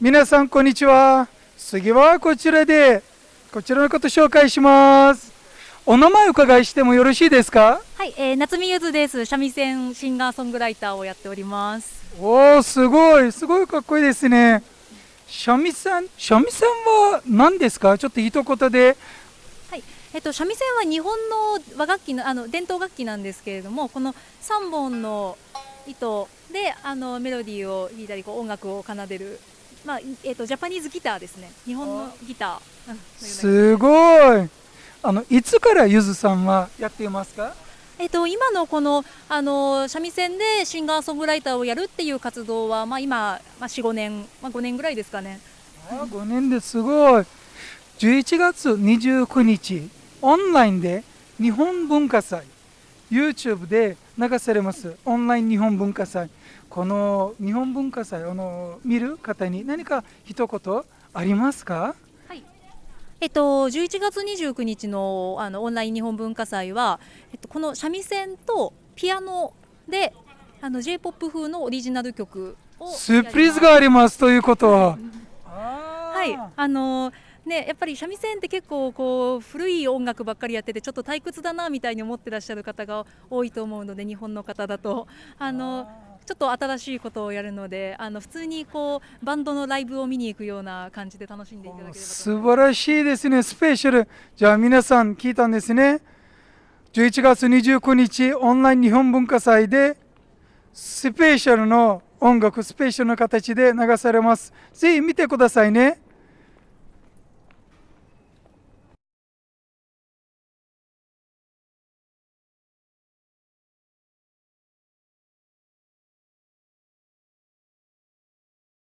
皆さんこんにちは。次はこちらでこちらのこと紹介します。お名前お伺いしてもよろしいですか？はい、えー、夏見ゆずです。三味線シンガーソングライターをやっております。おおすごい。すごいかっこいいですね。三味線三味線は何ですか？ちょっと一言で。はいえっと、三味線は日本の和楽器のあの伝統楽器なんですけれどもこの3本の糸であのメロディーを弾いたりこう音楽を奏でる、まあえっと、ジャパニーズギターですね。日本のギター。すごい。あのいつからゆずさんはやっていますか？えっと、今のこのあの三味線でシンガーソングライターをやるっていう活動は、まあ、今、まあ、45年、まあ、5年ぐらいですかね。あ5年ですごい。11月29日オンラインで日本文化祭 YouTube で流されます。オンライン日本文化祭。この日本文化祭あの見る方に何か一言ありますか？はい。えっと、11月29日のあのオンライン日本文化祭は、えっと、この三味線とピアノであの j p o p 風のオリジナル曲をスプリーズがありますということは。はい。あのね、やっぱり三味線って結構こう古い音楽ばっかりやっててちょっと退屈だなみたいに思ってらっしゃる方が多いと思うので日本の方だと。あのちょっと新しいことをやるのであの普通にこうバンドのライブを見に行くような感じで楽しんでいただければ素晴らしいですね。スペシャル。じゃあ皆さん聞いたんですね。11月29日オンライン日本文化祭でスペシャルの音楽スペシャルの形で流されます。ぜひ見てくださいね